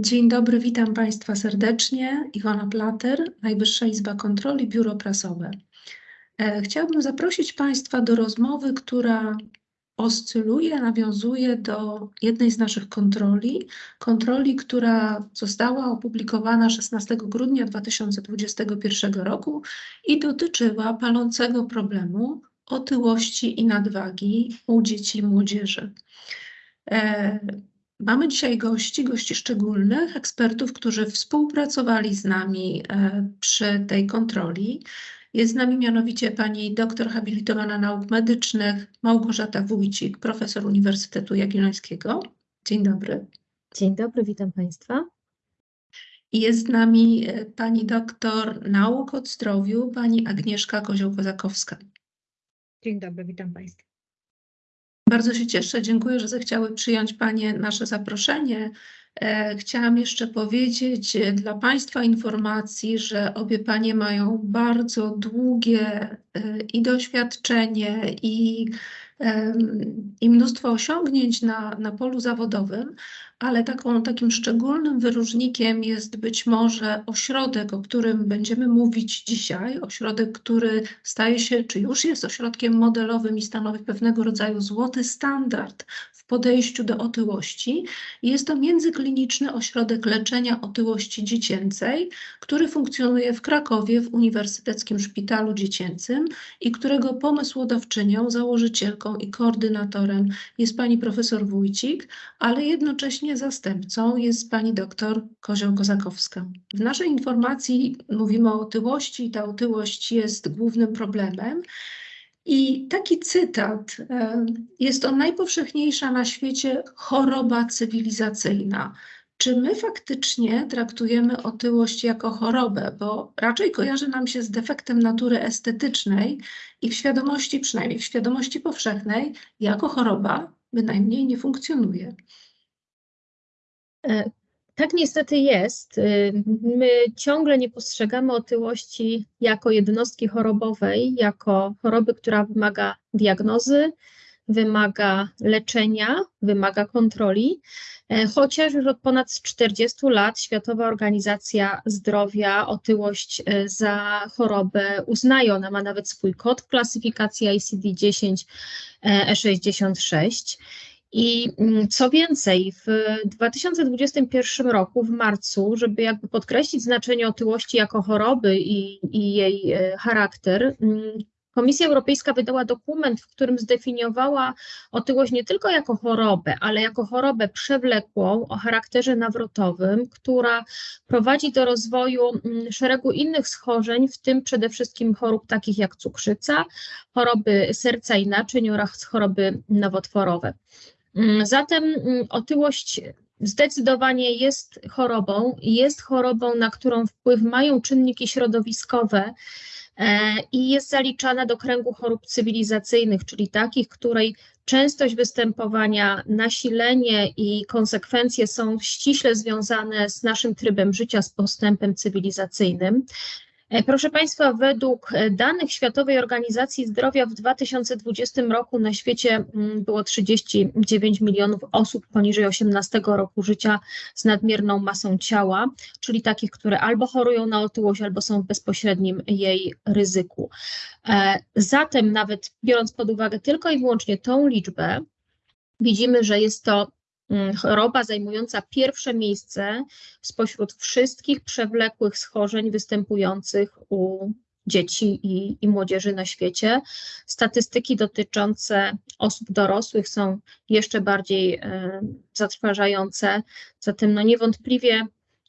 Dzień dobry, witam Państwa serdecznie. Iwona Plater, Najwyższa Izba Kontroli, Biuro Prasowe. E, chciałabym zaprosić Państwa do rozmowy, która oscyluje, nawiązuje do jednej z naszych kontroli, kontroli, która została opublikowana 16 grudnia 2021 roku i dotyczyła palącego problemu otyłości i nadwagi u dzieci i młodzieży. Mamy dzisiaj gości, gości szczególnych, ekspertów, którzy współpracowali z nami e, przy tej kontroli. Jest z nami mianowicie pani doktor habilitowana nauk medycznych Małgorzata Wójcik, profesor Uniwersytetu Jagiellońskiego. Dzień dobry. Dzień dobry, witam Państwa. I jest z nami e, pani doktor nauk o zdrowiu, pani Agnieszka Kozioł-Kozakowska. Dzień dobry, witam Państwa. Bardzo się cieszę. Dziękuję, że zechciały przyjąć Panie nasze zaproszenie. E, chciałam jeszcze powiedzieć e, dla Państwa informacji, że obie Panie mają bardzo długie e, i doświadczenie, i, i mnóstwo osiągnięć na, na polu zawodowym, ale taką, takim szczególnym wyróżnikiem jest być może ośrodek, o którym będziemy mówić dzisiaj, ośrodek, który staje się, czy już jest ośrodkiem modelowym i stanowi pewnego rodzaju złoty standard w podejściu do otyłości. Jest to międzykliniczny ośrodek leczenia otyłości dziecięcej, który funkcjonuje w Krakowie w Uniwersyteckim Szpitalu Dziecięcym i którego pomysłodawczynią, założycielką i koordynatorem jest pani profesor Wójcik, ale jednocześnie zastępcą jest pani doktor Kozioł-Kozakowska. W naszej informacji mówimy o otyłości i ta otyłość jest głównym problemem. I taki cytat, e, jest to najpowszechniejsza na świecie choroba cywilizacyjna. Czy my faktycznie traktujemy otyłość jako chorobę, bo raczej kojarzy nam się z defektem natury estetycznej i w świadomości, przynajmniej w świadomości powszechnej, jako choroba bynajmniej nie funkcjonuje. E, tak niestety jest. E, my ciągle nie postrzegamy otyłości jako jednostki chorobowej, jako choroby, która wymaga diagnozy, wymaga leczenia, wymaga kontroli, e, chociaż już od ponad 40 lat Światowa Organizacja Zdrowia otyłość za chorobę uznaje. Ona ma nawet swój kod w klasyfikacji ICD-10 E66. I mm, co więcej, w 2021 roku, w marcu, żeby jakby podkreślić znaczenie otyłości jako choroby i, i jej e, charakter, mm, Komisja Europejska wydała dokument, w którym zdefiniowała otyłość nie tylko jako chorobę, ale jako chorobę przewlekłą o charakterze nawrotowym, która prowadzi do rozwoju mm, szeregu innych schorzeń, w tym przede wszystkim chorób takich jak cukrzyca, choroby serca i naczyń oraz choroby nowotworowe. Mm, zatem mm, otyłość zdecydowanie jest chorobą jest chorobą, na którą wpływ mają czynniki środowiskowe e, i jest zaliczana do kręgu chorób cywilizacyjnych, czyli takich, której częstość występowania, nasilenie i konsekwencje są ściśle związane z naszym trybem życia, z postępem cywilizacyjnym. E, proszę Państwa, według e, danych Światowej Organizacji Zdrowia w 2020 roku na świecie mm, było 39 milionów osób poniżej 18 roku życia z nadmierną masą ciała, czyli takich, które albo chorują na otyłość, albo są w bezpośrednim jej ryzyku. E, zatem, nawet biorąc pod uwagę tylko i wyłącznie tą liczbę, widzimy, że jest to choroba zajmująca pierwsze miejsce spośród wszystkich przewlekłych schorzeń występujących u dzieci i, i młodzieży na świecie. Statystyki dotyczące osób dorosłych są jeszcze bardziej e, zatrważające, zatem no niewątpliwie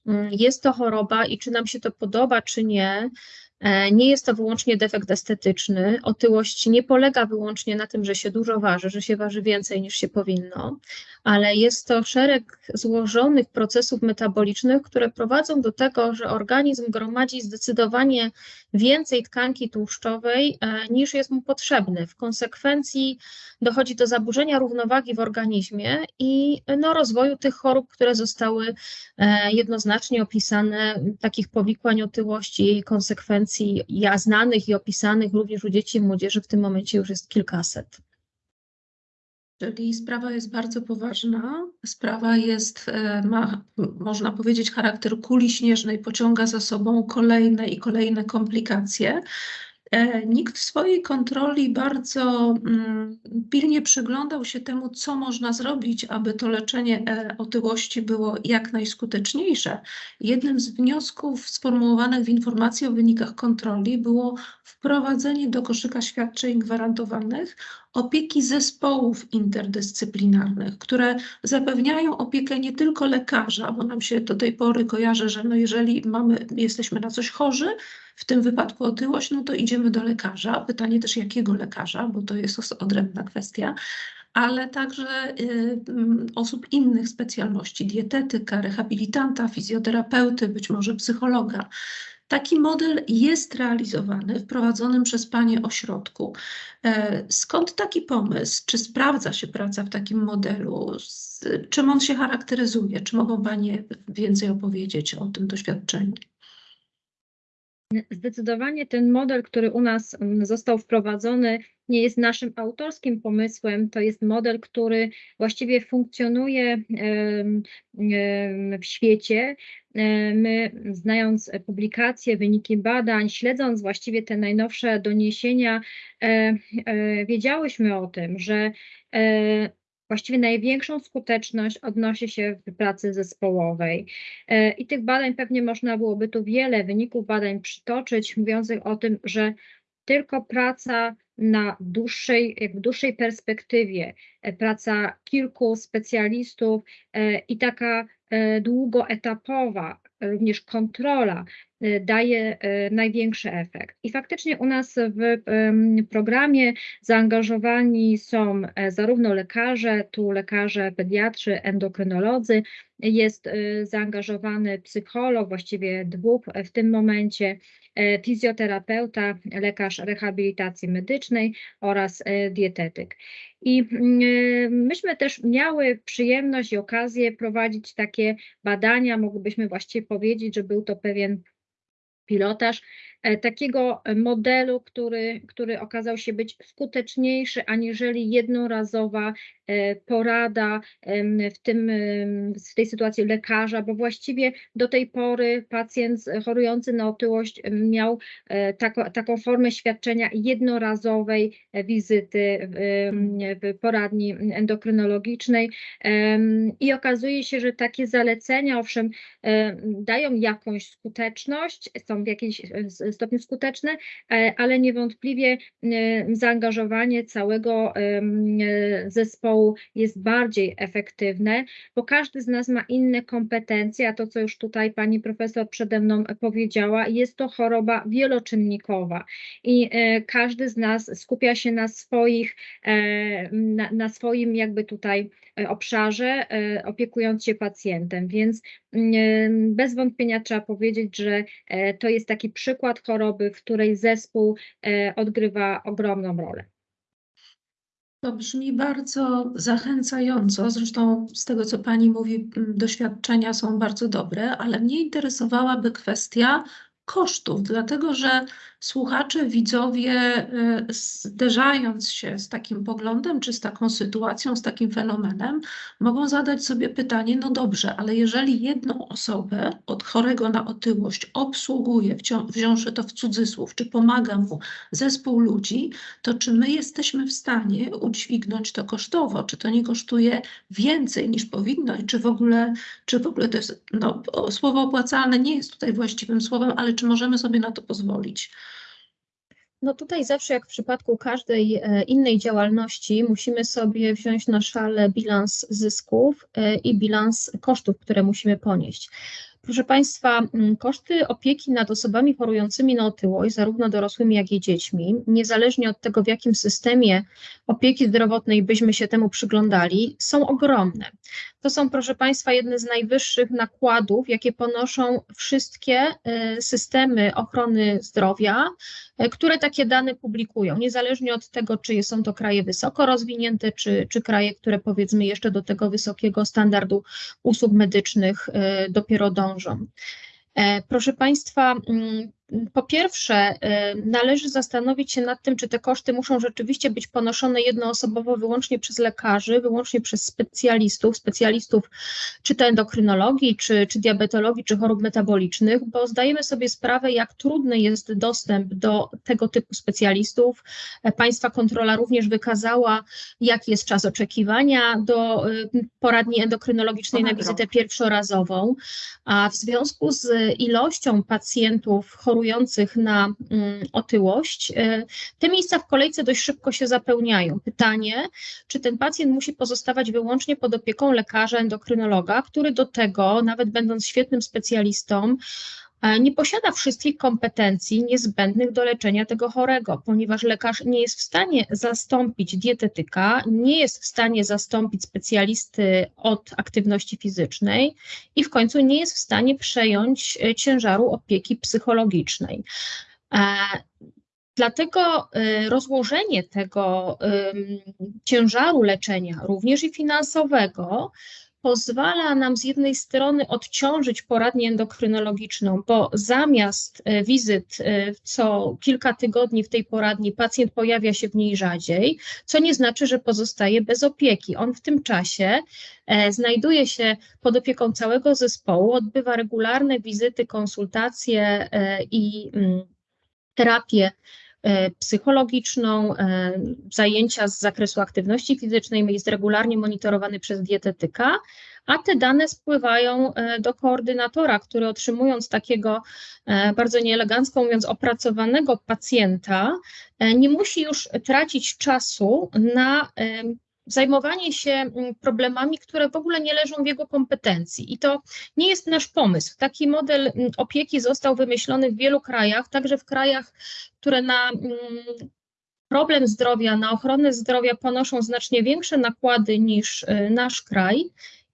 mm, jest to choroba i czy nam się to podoba, czy nie, nie jest to wyłącznie defekt estetyczny. Otyłość nie polega wyłącznie na tym, że się dużo waży, że się waży więcej niż się powinno, ale jest to szereg złożonych procesów metabolicznych, które prowadzą do tego, że organizm gromadzi zdecydowanie więcej tkanki tłuszczowej e, niż jest mu potrzebny. W konsekwencji dochodzi do zaburzenia równowagi w organizmie i no, rozwoju tych chorób, które zostały e, jednoznacznie opisane, takich powikłań otyłości i jej konsekwencji ja znanych i opisanych również u dzieci i młodzieży w tym momencie już jest kilkaset. Czyli sprawa jest bardzo poważna. Sprawa jest, e, ma, można powiedzieć, charakter kuli śnieżnej, pociąga za sobą kolejne i kolejne komplikacje. E, Nikt w swojej kontroli bardzo mm, pilnie przyglądał się temu, co można zrobić, aby to leczenie e, otyłości było jak najskuteczniejsze. Jednym z wniosków sformułowanych w informacji o wynikach kontroli było wprowadzenie do koszyka świadczeń gwarantowanych opieki zespołów interdyscyplinarnych, które zapewniają opiekę nie tylko lekarza, bo nam się do tej pory kojarzy, że no jeżeli mamy, jesteśmy na coś chorzy, w tym wypadku otyłość, no to idziemy do lekarza. Pytanie też jakiego lekarza, bo to jest odrębna kwestia, ale także y, mm, osób innych specjalności, dietetyka, rehabilitanta, fizjoterapeuty, być może psychologa. Taki model jest realizowany w prowadzonym przez Panie ośrodku. E, Skąd taki pomysł? Czy sprawdza się praca w takim modelu? Czym on się charakteryzuje? Czy mogą Panie więcej opowiedzieć o tym doświadczeniu? Zdecydowanie ten model, który u nas mm, został wprowadzony, nie jest naszym autorskim pomysłem. To jest model, który właściwie funkcjonuje w świecie. E, My, znając publikacje, wyniki badań, śledząc właściwie te najnowsze doniesienia, e, e, wiedziałyśmy o tym, że właściwie największą skuteczność odnosi się w pracy zespołowej. E, I tych badań pewnie można byłoby tu wiele wyników badań przytoczyć, mówiących o tym, że tylko praca na dłuższej, w dłuższej perspektywie, e, praca kilku specjalistów e, i taka długoetapowa, również kontrola daje e, największy efekt. I faktycznie u nas w programie zaangażowani są e, zarówno lekarze, tu lekarze pediatrzy, endokrynolodzy, jest e, zaangażowany psycholog, właściwie dwóch w tym momencie, e, fizjoterapeuta, lekarz rehabilitacji medycznej oraz e, dietetyk. I mm, myśmy też miały przyjemność i okazję prowadzić takie badania, moglibyśmy właściwie powiedzieć, że był to pewien pilotaż takiego modelu, który, który okazał się być skuteczniejszy aniżeli jednorazowa e, porada w, tym, w tej sytuacji lekarza, bo właściwie do tej pory pacjent chorujący na otyłość miał e, tako, taką formę świadczenia jednorazowej e, wizyty w, poradni endokrynologicznej. I okazuje się, że takie zalecenia, owszem, e, dają jakąś skuteczność, są w jakimś e, s- stopniu skuteczne, e, ale niewątpliwie e, zaangażowanie całego e, zespołu jest bardziej efektywne, bo każdy z nas ma inne kompetencje, a to, co już tutaj pani profesor przede mną powiedziała, jest to choroba wieloczynnikowa. I każdy z nas skupia się na swoich, na, na swoim jakby tutaj obszarze, opiekując się pacjentem, więc mm, bez wątpienia trzeba powiedzieć, że to jest taki przykład choroby, w której zespół e, odgrywa ogromną rolę. To brzmi bardzo zachęcająco. Zresztą z tego, co Pani mówi, doświadczenia są bardzo dobre, ale mnie interesowałaby kwestia kosztów, dlatego że słuchacze, widzowie, y, zderzając się z takim poglądem, czy z taką sytuacją, z takim fenomenem, mogą zadać sobie pytanie, no dobrze, ale jeżeli jedną osobę od chorego na otyłość obsługuje, wziąwszy to w cudzysłów, czy pomaga mu zespół ludzi, to czy my jesteśmy w stanie udźwignąć to kosztowo? Czy to nie kosztuje więcej niż powinno i czy w ogóle, czy w ogóle to jest, no, słowo opłacalne nie jest tutaj właściwym słowem, ale czy możemy sobie na to pozwolić? No tutaj zawsze jak w przypadku każdej e, innej działalności musimy sobie wziąć na szale bilans zysków e, i bilans kosztów, które musimy ponieść. Proszę Państwa, mm, koszty opieki nad osobami chorującymi na otyłość, zarówno dorosłymi, jak i dziećmi, niezależnie od tego, w jakim systemie opieki zdrowotnej byśmy się temu przyglądali, są ogromne. To są, proszę Państwa, jedne z najwyższych nakładów, jakie ponoszą wszystkie e, systemy ochrony zdrowia, e, które takie dane publikują, niezależnie od tego, czy są to kraje wysoko rozwinięte, czy, czy kraje, które powiedzmy jeszcze do tego wysokiego standardu usług medycznych e, dopiero dążą. E, Proszę Państwa, mm, Po pierwsze, y, należy zastanowić się nad tym, czy te koszty muszą rzeczywiście być ponoszone jednoosobowo wyłącznie przez lekarzy, wyłącznie przez specjalistów, specjalistów czy to endokrynologii, czy, czy diabetologii, czy chorób metabolicznych, bo zdajemy sobie sprawę, jak trudny jest dostęp do tego typu specjalistów. Państwa kontrola również wykazała, jaki jest czas oczekiwania do y, poradni endokrynologicznej na rok. wizytę pierwszorazową, a w związku z ilością pacjentów chorujących na mm, otyłość, y, te miejsca w kolejce dość szybko się zapełniają. Pytanie, czy ten pacjent musi pozostawać wyłącznie pod opieką lekarza endokrynologa, który do tego, nawet będąc świetnym specjalistą, e, nie posiada wszystkich kompetencji niezbędnych do leczenia tego chorego, ponieważ lekarz nie jest w stanie zastąpić dietetyka, nie jest w stanie zastąpić specjalisty od aktywności fizycznej i w końcu nie jest w stanie przejąć e, ciężaru opieki psychologicznej. E, Dlatego rozłożenie tego ciężaru leczenia, również i finansowego, pozwala nam z jednej strony odciążyć poradnię endokrynologiczną, bo zamiast y, wizyt y, co kilka tygodni w tej poradni pacjent pojawia się w niej rzadziej, co nie znaczy, że pozostaje bez opieki. On w tym czasie e, znajduje się pod opieką całego zespołu, odbywa regularne wizyty, konsultacje e, i mm, terapię e, psychologiczną, e, zajęcia z zakresu aktywności fizycznej, jest regularnie monitorowany przez dietetyka, a te dane spływają e, do koordynatora, który otrzymując takiego, e, bardzo nieelegancko mówiąc, opracowanego pacjenta, e, nie musi już tracić czasu na zajmowanie się mm, problemami, które w ogóle nie leżą w jego kompetencji. I to nie jest nasz pomysł. Taki model mm, opieki został wymyślony w wielu krajach, także w krajach, które na mm, problem zdrowia, na ochronę zdrowia ponoszą znacznie większe nakłady niż y, nasz kraj.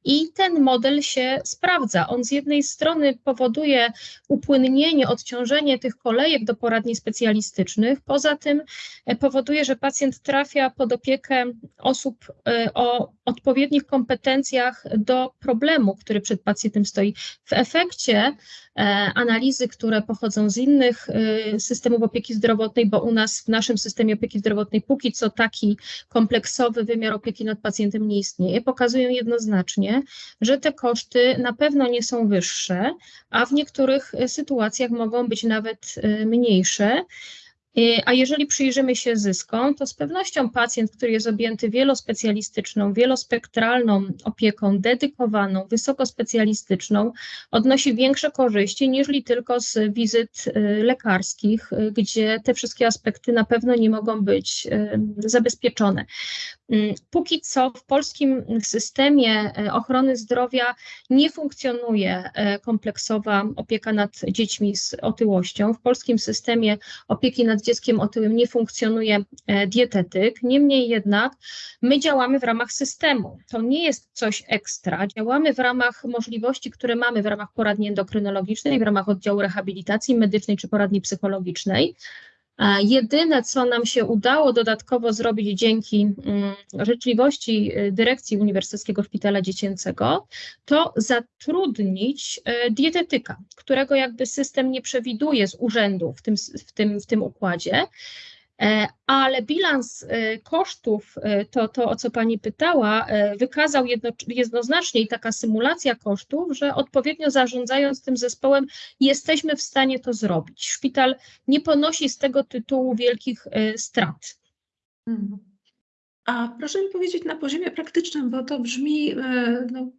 I ten model się sprawdza. On z jednej strony powoduje upłynnienie, odciążenie tych kolejek do poradni specjalistycznych, poza tym e, powoduje, że pacjent trafia pod opiekę osób e, o odpowiednich kompetencjach do problemu, który przed pacjentem stoi. W efekcie e, analizy, które pochodzą z innych e, systemów opieki zdrowotnej, bo u nas w naszym systemie opieki zdrowotnej póki co taki kompleksowy wymiar opieki nad pacjentem nie istnieje, pokazują jednoznacznie, że te koszty na pewno nie są wyższe, a w niektórych e, sytuacjach mogą być nawet mniejsze. E, A jeżeli przyjrzymy się zyskom, to z pewnością pacjent, który jest objęty wielospecjalistyczną, wielospektralną opieką, dedykowaną, wysokospecjalistyczną, odnosi większe korzyści niż tylko z wizyt y, lekarskich, y, gdzie te wszystkie aspekty na pewno nie mogą być y, zabezpieczone. Mm, Póki co w polskim systemie y, ochrony zdrowia nie funkcjonuje y, kompleksowa opieka nad dziećmi z otyłością. W polskim systemie opieki nad dzieckiem otyłym nie funkcjonuje e, dietetyk. Niemniej jednak my działamy w ramach systemu. To nie jest coś ekstra. Działamy w ramach możliwości, które mamy w ramach poradni endokrynologicznej, w ramach oddziału rehabilitacji medycznej czy poradni psychologicznej. Jedyne, co nam się udało dodatkowo zrobić dzięki mm, życzliwości y, dyrekcji Uniwersyteckiego Szpitala Dziecięcego, to zatrudnić e, dietetyka, którego jakby system nie przewiduje z urzędu w tym, w tym, w tym układzie. E, Ale bilans e, kosztów, e, to, to o co Pani pytała, wykazał jedno, jednoznacznie i taka symulacja kosztów, że odpowiednio zarządzając tym zespołem jesteśmy w stanie to zrobić. Szpital nie ponosi z tego tytułu wielkich strat. Mhm. A proszę mi powiedzieć na poziomie praktycznym, bo to brzmi no,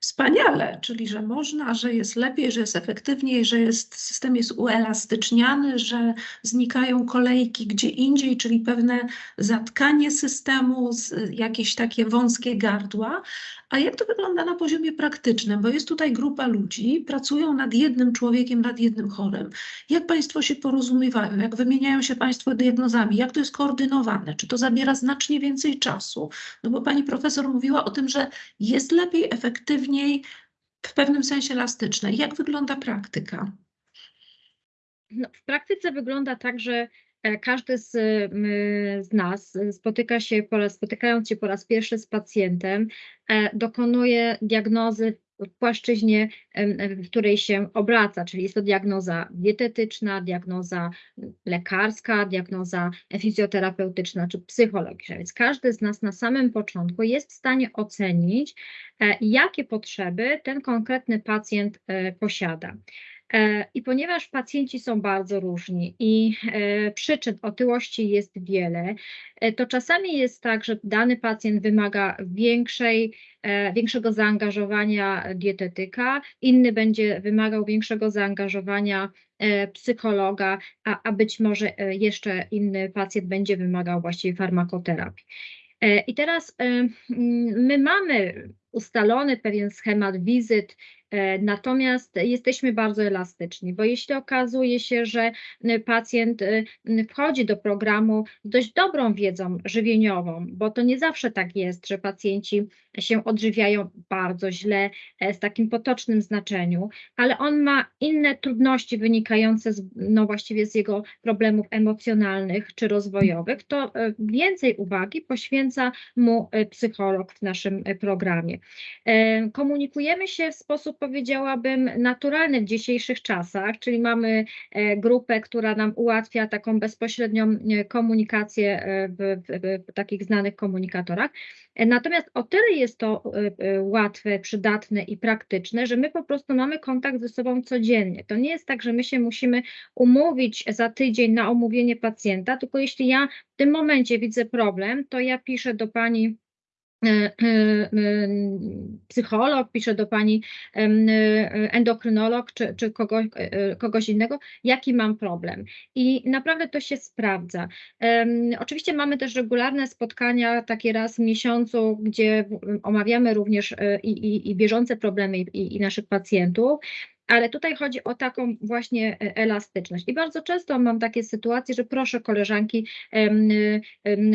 wspaniale, czyli że można, że jest lepiej, że jest efektywniej, że jest, system jest uelastyczniany, że znikają kolejki gdzie indziej, czyli pewne zatkanie systemu, jakieś takie wąskie gardła. A jak to wygląda na poziomie praktycznym? Bo jest tutaj grupa ludzi, pracują nad jednym człowiekiem, nad jednym chorym. Jak Państwo się porozumiewają? Jak wymieniają się Państwo diagnozami? Jak to jest koordynowane? Czy to zabiera znacznie więcej czasu? No bo Pani profesor mówiła o tym, że jest lepiej, efektywniej, w pewnym sensie elastyczne. Jak wygląda praktyka? No, w praktyce wygląda tak, że e, każdy z, z nas spotyka się po raz, spotykając się po raz pierwszy z pacjentem, e, dokonuje diagnozy w płaszczyźnie, w której się obraca, czyli jest to diagnoza dietetyczna, diagnoza lekarska, diagnoza fizjoterapeutyczna czy psychologiczna. Więc każdy z nas na samym początku jest w stanie ocenić, e, jakie potrzeby ten konkretny pacjent e, posiada. E, I ponieważ pacjenci są bardzo różni i e, przyczyn otyłości jest wiele, e, to czasami jest tak, że dany pacjent wymaga większej, większego zaangażowania dietetyka, inny będzie wymagał większego zaangażowania psychologa, a, a być może jeszcze inny pacjent będzie wymagał właściwie farmakoterapii. I teraz my mamy ustalony pewien schemat wizyt, natomiast jesteśmy bardzo elastyczni, bo jeśli okazuje się, że pacjent wchodzi do programu z dość dobrą wiedzą żywieniową, bo to nie zawsze tak jest, że pacjenci się odżywiają bardzo źle, e, z takim potocznym znaczeniu, ale on ma inne trudności wynikające z, no właściwie z jego problemów emocjonalnych czy rozwojowych, to e, więcej uwagi poświęca mu psycholog w naszym programie. Komunikujemy się w sposób powiedziałabym, naturalny w dzisiejszych czasach, czyli mamy e, grupę, która nam ułatwia taką bezpośrednią e, komunikację e, w, w, w takich znanych komunikatorach. Natomiast o tyle jest to łatwe, przydatne i praktyczne, że my po prostu mamy kontakt ze sobą codziennie. To nie jest tak, że my się musimy umówić za tydzień na omówienie pacjenta, tylko jeśli ja w tym momencie widzę problem, to ja piszę do pani psycholog, pisze do pani e, endokrynolog czy, czy kogoś, kogoś innego, jaki mam problem. I naprawdę to się sprawdza. Oczywiście mamy też regularne spotkania, takie raz w miesiącu, gdzie omawiamy również i, i, i bieżące problemy i, i naszych pacjentów ale tutaj chodzi o taką właśnie e, elastyczność. I bardzo często mam takie sytuacje, że proszę koleżanki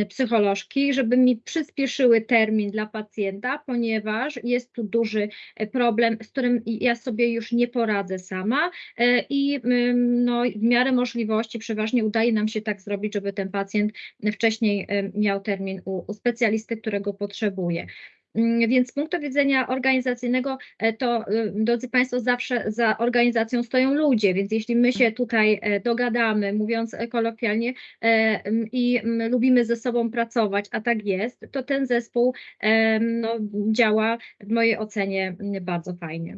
psycholożki, żeby mi przyspieszyły termin dla pacjenta, ponieważ jest tu duży e, problem, z którym ja sobie już nie poradzę sama e, i no, w miarę możliwości przeważnie udaje nam się tak zrobić, żeby ten pacjent wcześniej miał termin u, u specjalisty, którego potrzebuje. Mm, więc z punktu widzenia organizacyjnego, e, to y, drodzy Państwo, zawsze za organizacją stoją ludzie, więc jeśli my się tutaj e, dogadamy, mówiąc kolokwialnie, e, i lubimy ze sobą pracować, a tak jest, to ten zespół no, działa w mojej ocenie bardzo fajnie.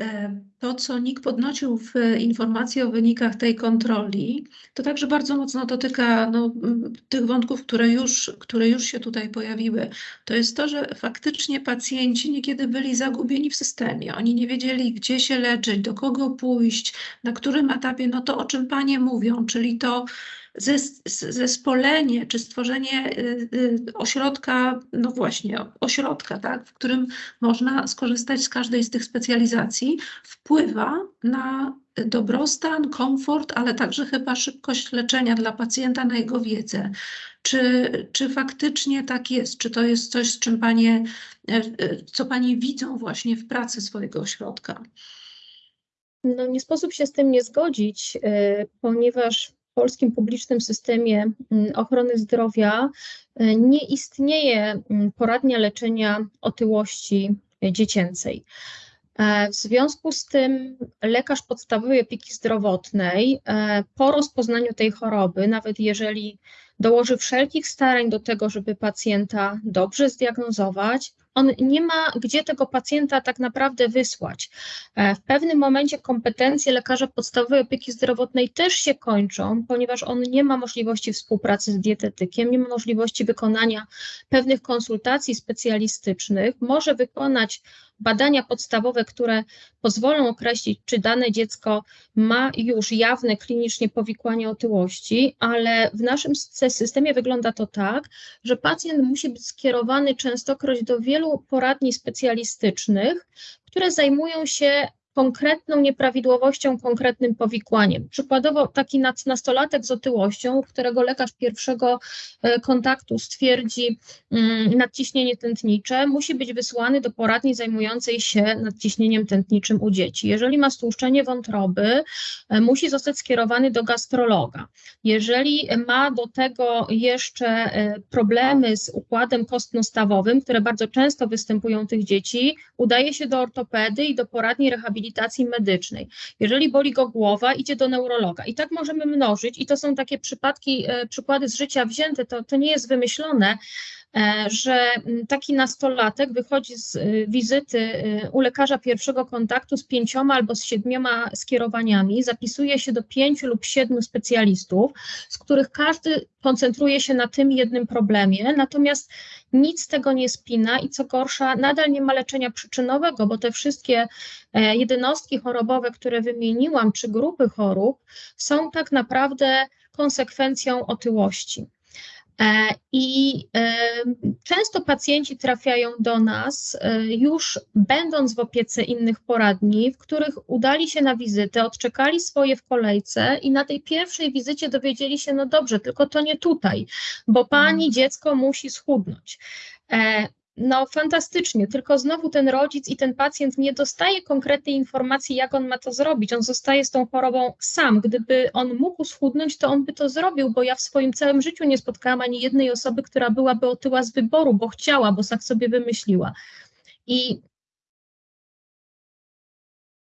E, to, co NIK podnosił w informacji o wynikach tej kontroli, to także bardzo mocno dotyka no, tych wątków, które już, które już się tutaj pojawiły. To jest to, że faktycznie pacjenci niekiedy byli zagubieni w systemie. Oni nie wiedzieli, gdzie się leczyć, do kogo pójść, na którym etapie, no to o czym panie mówią, czyli to zespolenie czy stworzenie y, y, ośrodka, no właśnie, ośrodka, tak, w którym można skorzystać z każdej z tych specjalizacji, wpływa na dobrostan, komfort, ale także chyba szybkość leczenia dla pacjenta na jego wiedzę. Czy, czy faktycznie tak jest? Czy to jest coś, z czym panie, e, e, co Panie widzą właśnie w pracy swojego ośrodka? No, nie sposób się z tym nie zgodzić, e, ponieważ polskim publicznym systemie mm, ochrony zdrowia e, nie istnieje mm, poradnia leczenia otyłości dziecięcej. E, w związku z tym lekarz podstawowej opieki zdrowotnej e, po rozpoznaniu tej choroby, nawet jeżeli dołoży wszelkich starań do tego, żeby pacjenta dobrze zdiagnozować, on nie ma gdzie tego pacjenta tak naprawdę wysłać. E, w pewnym momencie kompetencje lekarza podstawowej opieki zdrowotnej też się kończą, ponieważ on nie ma możliwości współpracy z dietetykiem, nie ma możliwości wykonania pewnych konsultacji specjalistycznych, może wykonać badania podstawowe, które pozwolą określić, czy dane dziecko ma już jawne klinicznie powikłanie otyłości, ale w naszym systemie wygląda to tak, że pacjent musi być skierowany częstokroć do wielu poradni specjalistycznych, które zajmują się konkretną nieprawidłowością, konkretnym powikłaniem. Przykładowo taki nas- nastolatek z otyłością, którego lekarz pierwszego e, kontaktu stwierdzi mm, nadciśnienie tętnicze, musi być wysłany do poradni zajmującej się nadciśnieniem tętniczym u dzieci. Jeżeli ma stłuszczenie wątroby, e, musi zostać skierowany do gastrologa. Jeżeli ma do tego jeszcze e, problemy z układem kostno-stawowym, które bardzo często występują u tych dzieci, udaje się do ortopedy i do poradni rehabilitacji medycznej. Jeżeli boli go głowa, idzie do neurologa. I tak możemy mnożyć, i to są takie przypadki, e, przykłady z życia wzięte, to, to nie jest wymyślone, że mm, taki nastolatek wychodzi z y, wizyty y, u lekarza pierwszego kontaktu z pięcioma albo z siedmioma skierowaniami, zapisuje się do pięciu lub siedmiu specjalistów, z których każdy koncentruje się na tym jednym problemie, natomiast nic tego nie spina i co gorsza, nadal nie ma leczenia przyczynowego, bo te wszystkie e, jednostki chorobowe, które wymieniłam, czy grupy chorób, są tak naprawdę konsekwencją otyłości. E, I e, często pacjenci trafiają do nas e, już będąc w opiece innych poradni, w których udali się na wizytę, odczekali swoje w kolejce i na tej pierwszej wizycie dowiedzieli się, no dobrze, tylko to nie tutaj, bo pani dziecko musi schudnąć. No, fantastycznie, tylko znowu ten rodzic i ten pacjent nie dostaje konkretnej informacji, jak on ma to zrobić. On zostaje z tą chorobą sam. Gdyby on mógł schudnąć, to on by to zrobił, bo ja w swoim całym życiu nie spotkałam ani jednej osoby, która byłaby otyła z wyboru, bo chciała, bo tak sobie wymyśliła. I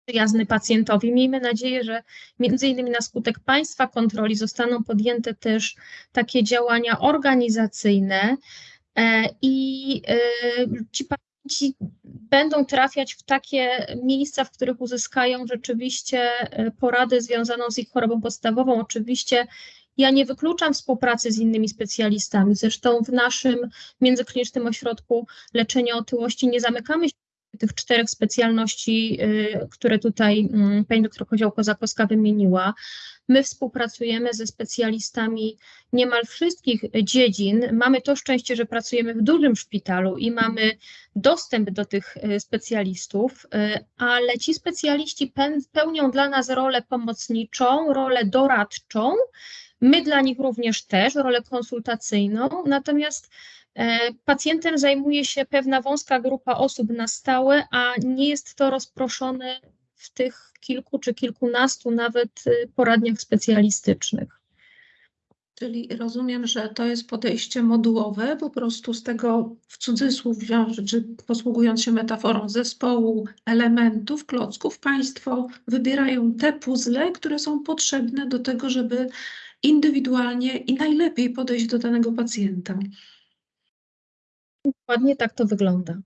przyjazny pacjentowi. Miejmy nadzieję, że między innymi na skutek Państwa kontroli zostaną podjęte też takie działania organizacyjne i e, ci pacjenci będą trafiać w takie miejsca, w których uzyskają rzeczywiście e, poradę związaną z ich chorobą podstawową. Oczywiście ja nie wykluczam współpracy z innymi specjalistami. Zresztą w naszym międzyklinicznym ośrodku leczenia otyłości nie zamykamy się tych czterech specjalności, y, które tutaj mm, pani doktor Kozioł-Kozakowska wymieniła. My współpracujemy ze specjalistami niemal wszystkich dziedzin. Mamy to szczęście, że pracujemy w dużym szpitalu i mamy dostęp do tych y, specjalistów, y, ale ci specjaliści pełnią dla nas rolę pomocniczą, rolę doradczą. My dla nich również też rolę konsultacyjną, natomiast E, Pacjentem zajmuje się pewna wąska grupa osób na stałe, a nie jest to rozproszone w tych kilku czy kilkunastu nawet y, poradniach specjalistycznych. Czyli rozumiem, że to jest podejście modułowe, po prostu z tego w cudzysłów czy posługując się metaforą zespołu elementów, klocków, Państwo wybierają te puzzle, które są potrzebne do tego, żeby indywidualnie i najlepiej podejść do danego pacjenta. Dokładnie tak to wygląda.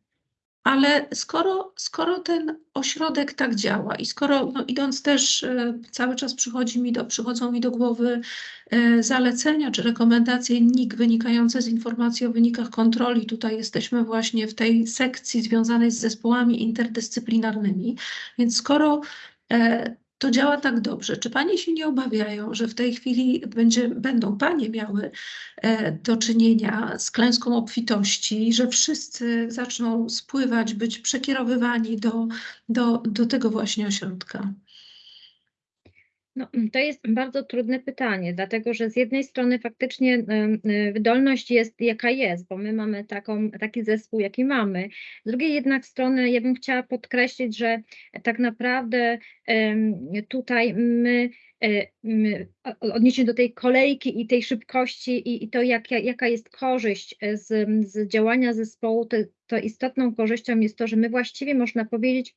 Ale skoro, skoro ten ośrodek tak działa i skoro no, idąc też e, cały czas przychodzi mi do, przychodzą mi do głowy e, zalecenia czy rekomendacje NIK wynikające z informacji o wynikach kontroli, tutaj jesteśmy właśnie w tej sekcji związanej z zespołami interdyscyplinarnymi, więc skoro e, to działa tak dobrze, czy Panie się nie obawiają, że w tej chwili będzie, będą Panie miały e, do czynienia z klęską obfitości, że wszyscy zaczną spływać, być przekierowywani do, do, do tego właśnie ośrodka? No, to jest bardzo trudne pytanie, dlatego że z jednej strony faktycznie wydolność jest jaka jest, bo my mamy taką, taki zespół, jaki mamy. Z drugiej jednak strony ja bym chciała podkreślić, że tak naprawdę tutaj my, e, my o- odniesienie do tej kolejki i tej szybkości i, i to jak, jaka jest korzyść e, z, z działania zespołu, to, to istotną korzyścią jest to, że my właściwie można powiedzieć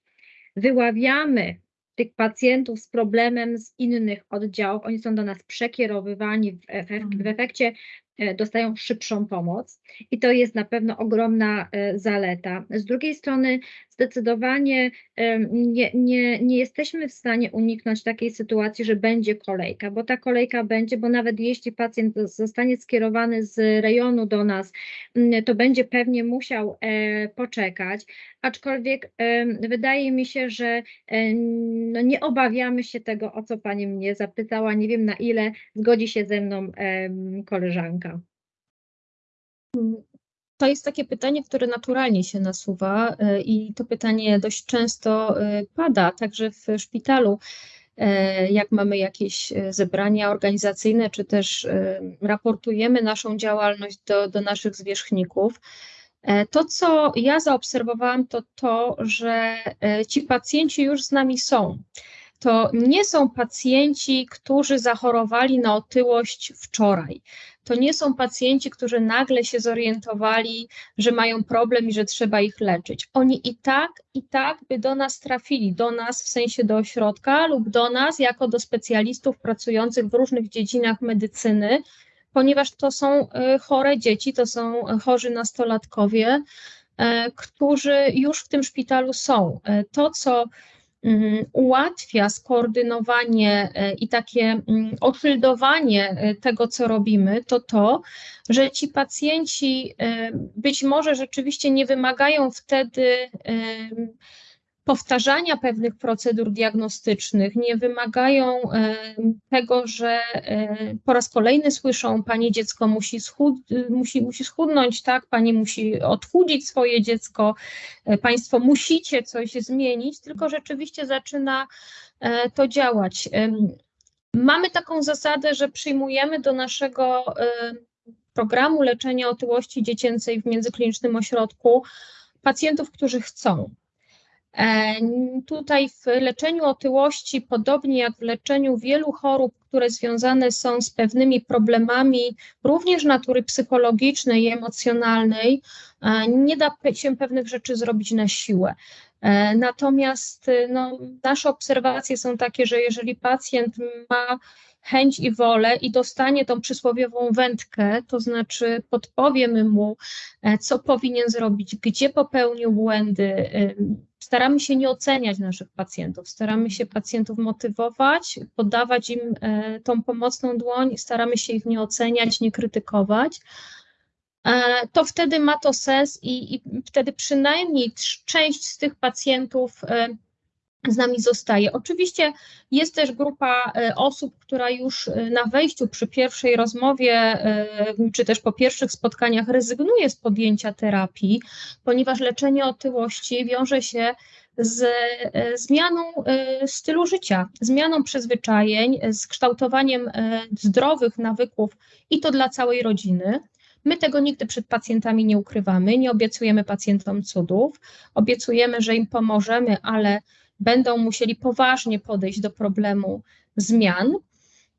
wyławiamy tych pacjentów z problemem z innych oddziałów. Oni są do nas przekierowywani, w, w efekcie e, dostają szybszą pomoc i to jest na pewno ogromna e, zaleta. Z drugiej strony zdecydowanie nie, nie, nie jesteśmy w stanie uniknąć takiej sytuacji, że będzie kolejka, bo ta kolejka będzie, bo nawet jeśli pacjent zostanie skierowany z rejonu do nas, m, to będzie pewnie musiał e, poczekać, aczkolwiek wydaje mi się, że e, no nie obawiamy się tego, o co Pani mnie zapytała. Nie wiem, na ile zgodzi się ze mną koleżanka. To jest takie pytanie, które naturalnie się nasuwa y, i to pytanie dość często y, pada, także w szpitalu, y, jak mamy jakieś zebrania organizacyjne, czy też raportujemy naszą działalność do, do naszych zwierzchników. E, to, co ja zaobserwowałam, to to, że e, ci pacjenci już z nami są. To nie są pacjenci, którzy zachorowali na otyłość wczoraj. To nie są pacjenci, którzy nagle się zorientowali, że mają problem i że trzeba ich leczyć. Oni i tak, i tak by do nas trafili, do nas w sensie do ośrodka lub do nas jako do specjalistów pracujących w różnych dziedzinach medycyny, ponieważ to są e, chore dzieci, to są chorzy nastolatkowie, e, którzy już w tym szpitalu są. E, to, co ułatwia skoordynowanie i takie mm, oszyldowanie tego, co robimy, to to, że ci pacjenci być może rzeczywiście nie wymagają wtedy powtarzania pewnych procedur diagnostycznych, nie wymagają e, tego, że e, po raz kolejny słyszą, pani dziecko musi, schud musi, musi schudnąć, tak, pani musi odchudzić swoje dziecko, e, państwo musicie coś zmienić, tylko rzeczywiście zaczyna to działać. Mamy taką zasadę, że przyjmujemy do naszego programu leczenia otyłości dziecięcej w międzyklinicznym ośrodku pacjentów, którzy chcą. E, tutaj w leczeniu otyłości, podobnie jak w leczeniu wielu chorób, które związane są z pewnymi problemami, również natury psychologicznej i emocjonalnej, e, nie da się pewnych rzeczy zrobić na siłę. E, natomiast no, nasze obserwacje są takie, że jeżeli pacjent ma chęć i wolę i dostanie tą przysłowiową wędkę, to znaczy podpowiemy mu, co powinien zrobić, gdzie popełnił błędy, staramy się nie oceniać naszych pacjentów, staramy się pacjentów motywować, podawać im e, tą pomocną dłoń, staramy się ich nie oceniać, nie krytykować. E, to wtedy ma to sens i, i wtedy przynajmniej część z tych pacjentów e, z nami zostaje. Oczywiście jest też grupa e, osób, która już e, na wejściu przy pierwszej rozmowie, e, czy też po pierwszych spotkaniach rezygnuje z podjęcia terapii, ponieważ leczenie otyłości wiąże się z zmianą stylu życia, zmianą przyzwyczajeń, z kształtowaniem zdrowych nawyków i to dla całej rodziny. My tego nigdy przed pacjentami nie ukrywamy, nie obiecujemy pacjentom cudów, obiecujemy, że im pomożemy, ale będą musieli poważnie podejść do problemu zmian.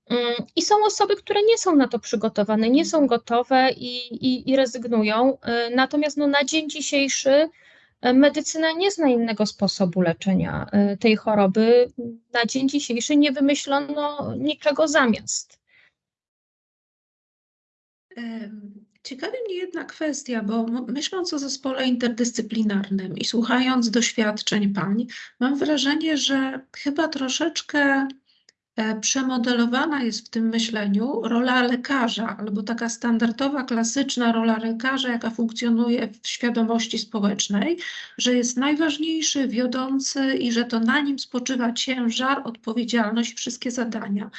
Mm, I są osoby, które nie są na to przygotowane, nie są gotowe i, i, i rezygnują. Y, natomiast no, na dzień dzisiejszy y, medycyna nie zna innego sposobu leczenia y, tej choroby. Na dzień dzisiejszy nie wymyślono niczego zamiast. Ciekawi mnie jedna kwestia, bo myśląc o zespole interdyscyplinarnym i słuchając doświadczeń pań, mam wrażenie, że chyba troszeczkę przemodelowana jest w tym myśleniu rola lekarza, albo taka standardowa, klasyczna rola lekarza, jaka funkcjonuje w świadomości społecznej, że jest najważniejszy, wiodący i że to na nim spoczywa ciężar, odpowiedzialność, wszystkie zadania.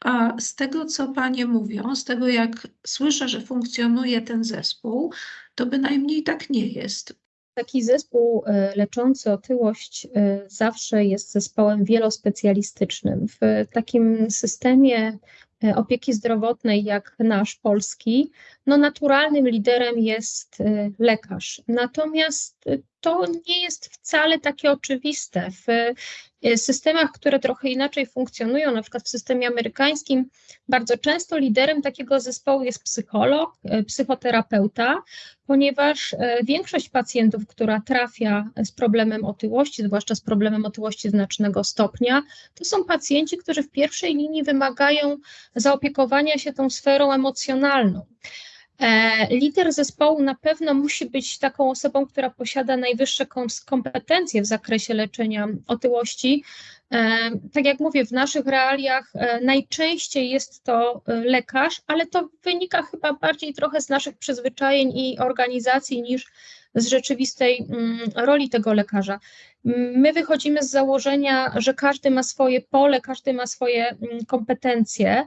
A z tego, co Panie mówią, z tego, jak słyszę, że funkcjonuje ten zespół, to bynajmniej tak nie jest. Taki zespół e, leczący otyłość e, zawsze jest zespołem wielospecjalistycznym. W takim systemie e, opieki zdrowotnej jak nasz polski, no naturalnym liderem jest lekarz. Natomiast to nie jest wcale takie oczywiste. W E, systemach, które trochę inaczej funkcjonują, na przykład w systemie amerykańskim, bardzo często liderem takiego zespołu jest psycholog, e, psychoterapeuta, ponieważ e, większość pacjentów, która trafia z problemem otyłości, zwłaszcza z problemem otyłości znacznego stopnia, to są pacjenci, którzy w pierwszej linii wymagają zaopiekowania się tą sferą emocjonalną. E, lider zespołu na pewno musi być taką osobą, która posiada najwyższe kompetencje w zakresie leczenia otyłości. E, tak jak mówię, w naszych realiach e, najczęściej jest to lekarz, ale to wynika chyba bardziej trochę z naszych przyzwyczajeń i organizacji niż z rzeczywistej mm, roli tego lekarza. My wychodzimy z założenia, że każdy ma swoje pole, każdy ma swoje mm, kompetencje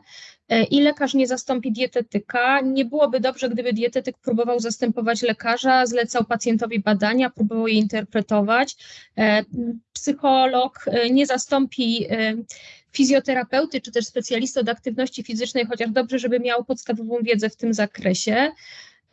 i lekarz nie zastąpi dietetyka. Nie byłoby dobrze, gdyby dietetyk próbował zastępować lekarza, zlecał pacjentowi badania, próbował je interpretować. E, Psycholog e, nie zastąpi e, fizjoterapeuty czy też specjalisty od aktywności fizycznej, chociaż dobrze, żeby miał podstawową wiedzę w tym zakresie.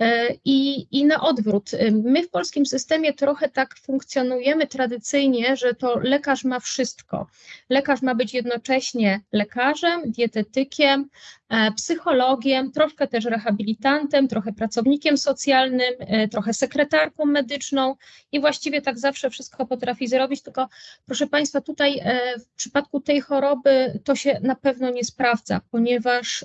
E, I, I na odwrót, e, my w polskim systemie trochę tak funkcjonujemy tradycyjnie, że to lekarz ma wszystko. Lekarz ma być jednocześnie lekarzem, dietetykiem, e, psychologiem, troszkę też rehabilitantem, trochę pracownikiem socjalnym, trochę sekretarką medyczną i właściwie tak zawsze wszystko potrafi zrobić, tylko proszę Państwa, tutaj w przypadku tej choroby to się na pewno nie sprawdza, ponieważ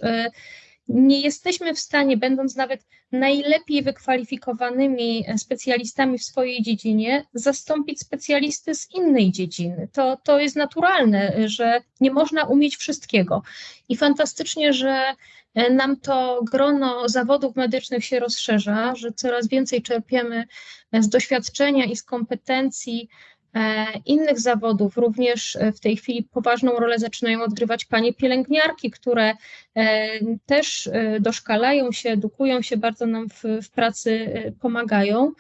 nie jesteśmy w stanie, będąc nawet najlepiej wykwalifikowanymi e, specjalistami w swojej dziedzinie, zastąpić specjalisty z innej dziedziny. To, to jest naturalne, e, że nie można umieć wszystkiego. I fantastycznie, że e, nam to grono zawodów medycznych się rozszerza, że coraz więcej czerpiemy z doświadczenia i z kompetencji innych zawodów. Również e, w tej chwili poważną rolę zaczynają odgrywać panie pielęgniarki, które e, też e, doszkalają się, edukują się, bardzo nam w, w pracy e, pomagają.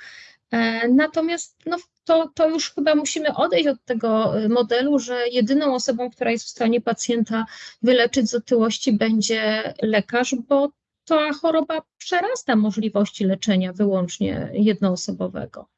E, Natomiast no, to, to już chyba musimy odejść od tego e, modelu, że jedyną osobą, która jest w stanie pacjenta wyleczyć z otyłości będzie lekarz, bo ta choroba przerasta możliwości leczenia wyłącznie jednoosobowego.